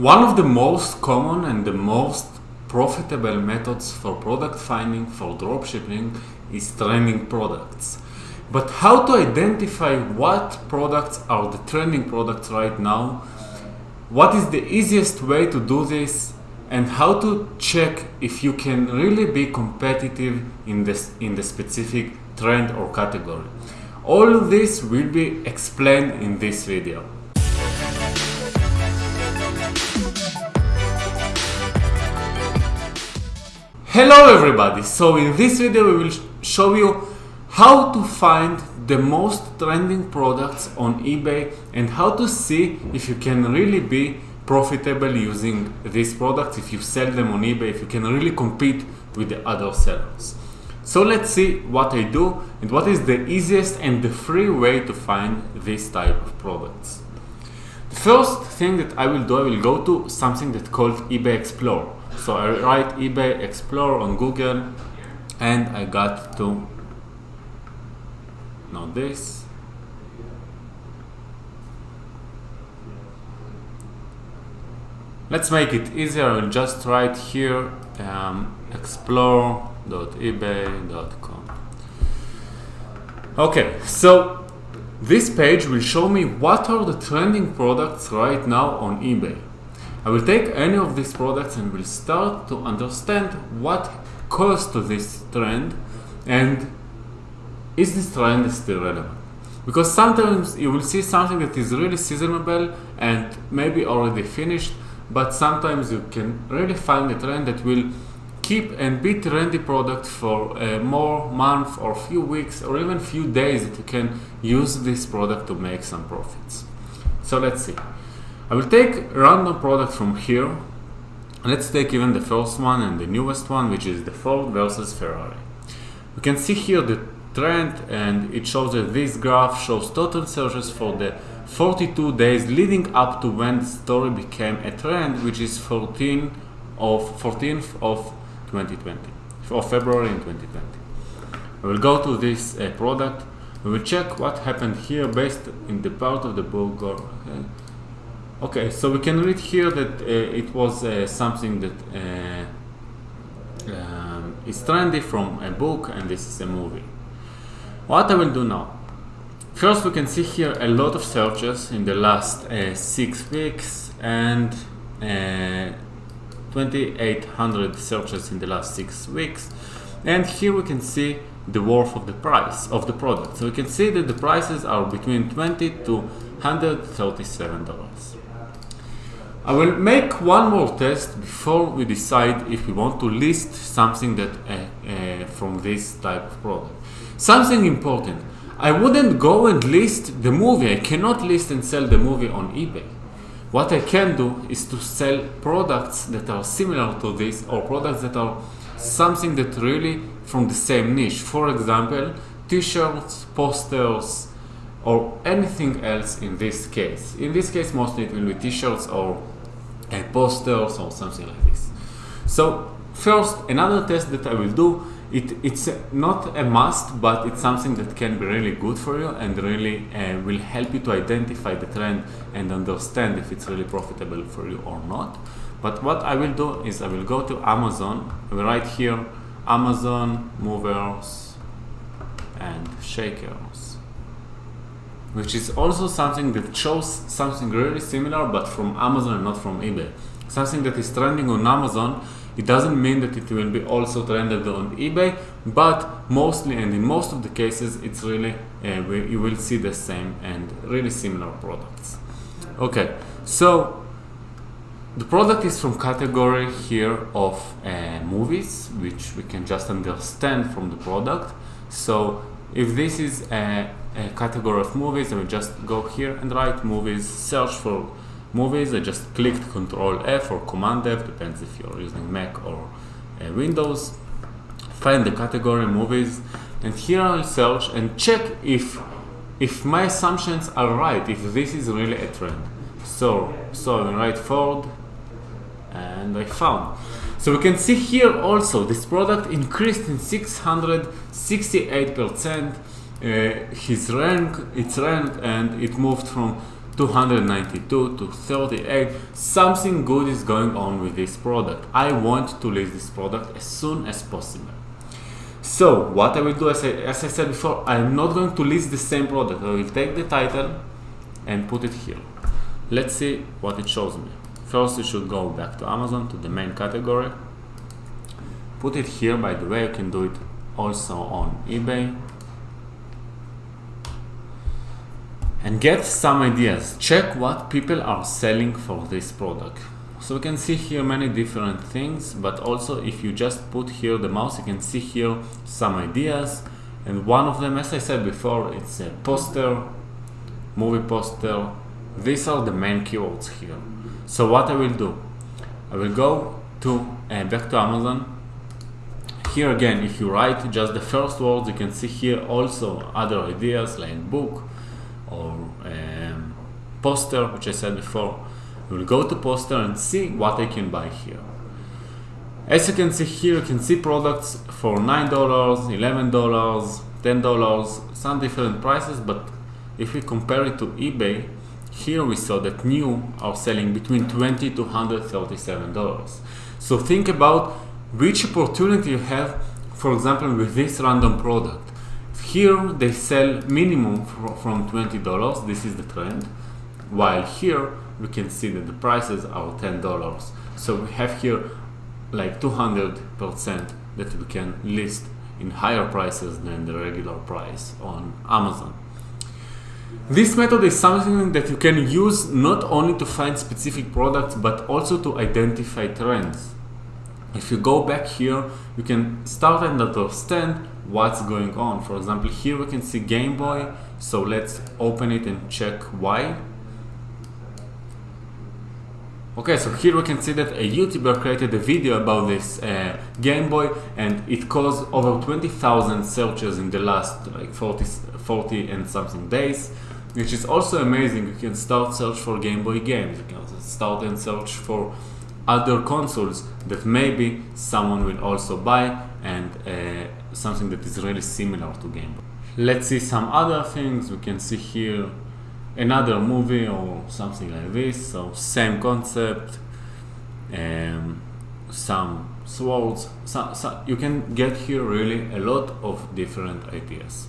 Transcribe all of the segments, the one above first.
One of the most common and the most profitable methods for product finding for dropshipping is trending products. But how to identify what products are the trending products right now? What is the easiest way to do this? And how to check if you can really be competitive in this in the specific trend or category. All of this will be explained in this video. Hello everybody! So in this video we will show you how to find the most trending products on eBay and how to see if you can really be profitable using these products if you sell them on eBay, if you can really compete with the other sellers. So let's see what I do and what is the easiest and the free way to find this type of products. The first thing that I will do, I will go to something that's called eBay Explorer. So I write eBay Explorer on Google and I got to know this. Let's make it easier. I will just write here um, explore.ebay.com. Okay, so this page will show me what are the trending products right now on eBay. I will take any of these products and will start to understand what caused this trend and is this trend still relevant? Because sometimes you will see something that is really seasonable and maybe already finished, but sometimes you can really find a trend that will keep and be trendy product for a more month or few weeks or even few days that you can use this product to make some profits. So let's see. I will take random product from here. Let's take even the first one and the newest one, which is the Ford versus Ferrari. We can see here the trend and it shows that this graph shows total searches for the 42 days leading up to when the story became a trend, which is 14 of 14th of 2020, of February in 2020. I will go to this uh, product. We will check what happened here based in the part of the. Or, uh, Okay, so we can read here that uh, it was uh, something that uh, um, is trendy from a book and this is a movie. What I will do now? First we can see here a lot of searches in the last uh, six weeks and uh, 2800 searches in the last six weeks and here we can see the worth of the price of the product. So we can see that the prices are between 20 to 137 dollars. I will make one more test before we decide if we want to list something that uh, uh, from this type of product. Something important. I wouldn't go and list the movie. I cannot list and sell the movie on eBay. What I can do is to sell products that are similar to this or products that are something that really from the same niche. For example, t-shirts, posters, or anything else in this case. In this case, mostly it will be t-shirts or uh, posters or something like this. So first, another test that I will do, it, it's not a must, but it's something that can be really good for you and really uh, will help you to identify the trend and understand if it's really profitable for you or not. But what I will do is I will go to Amazon, write here Amazon movers and shakers which is also something that shows something really similar but from Amazon and not from eBay. Something that is trending on Amazon, it doesn't mean that it will be also trended on eBay, but mostly and in most of the cases, it's really, uh, you will see the same and really similar products. Okay, so the product is from category here of uh, movies, which we can just understand from the product. So if this is a, a, category of movies, I will just go here and write movies, search for movies. I just clicked Control F or Command F, depends if you're using Mac or uh, Windows. Find the category movies, and here I'll search and check if if my assumptions are right, if this is really a trend. So, so I will write Ford, and I found. So we can see here also this product increased in 668%. Uh, his rank, its rank, and it moved from 292 to 38 something good is going on with this product. I want to list this product as soon as possible. So what I will do as I, as I said before I'm not going to list the same product. I will take the title and put it here. Let's see what it shows me first you should go back to Amazon to the main category put it here by the way you can do it also on eBay and get some ideas. Check what people are selling for this product. So we can see here many different things, but also if you just put here the mouse, you can see here some ideas. And one of them, as I said before, it's a poster, movie poster. These are the main keywords here. So what I will do, I will go to uh, back to Amazon. Here again, if you write just the first words, you can see here also other ideas like book, or um, poster, which I said before. We will go to poster and see what I can buy here. As you can see here, you can see products for $9, $11, $10, some different prices, but if we compare it to eBay, here we saw that new are selling between 20 to $137. So think about which opportunity you have, for example, with this random product. Here they sell minimum from $20, this is the trend, while here we can see that the prices are $10. So we have here like 200% that we can list in higher prices than the regular price on Amazon. This method is something that you can use not only to find specific products but also to identify trends. If you go back here, you can start and understand what's going on. For example, here we can see Game Boy. So let's open it and check why. Okay, so here we can see that a YouTuber created a video about this uh, Game Boy and it caused over 20,000 searches in the last like 40, 40 and something days, which is also amazing. You can start search for Game Boy games, you can start and search for other consoles that maybe someone will also buy and uh, something that is really similar to Game Boy. Let's see some other things. We can see here another movie or something like this. So same concept, um, some swords. You can get here really a lot of different ideas.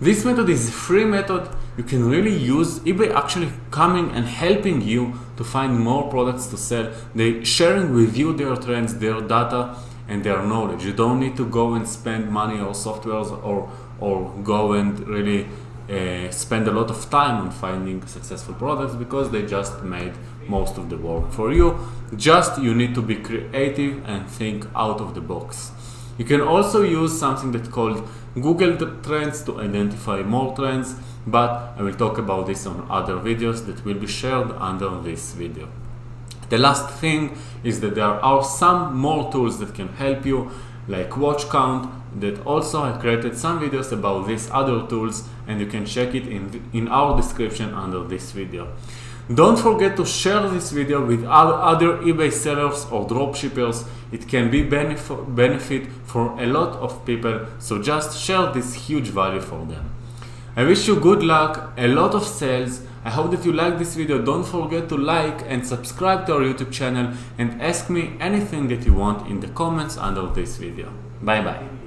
This method is a free method you can really use eBay actually coming and helping you to find more products to sell. They sharing with you their trends, their data, and their knowledge. You don't need to go and spend money or softwares or or go and really uh, spend a lot of time on finding successful products because they just made most of the work for you. Just you need to be creative and think out of the box. You can also use something that's called Google Trends to identify more trends, but I will talk about this on other videos that will be shared under this video. The last thing is that there are some more tools that can help you like watch count that also I created some videos about these other tools and you can check it in, in our description under this video. Don't forget to share this video with other eBay sellers or dropshippers. It can be benef benefit for a lot of people, so just share this huge value for them. I wish you good luck, a lot of sales, I hope that you like this video. Don't forget to like and subscribe to our YouTube channel and ask me anything that you want in the comments under this video. Bye bye.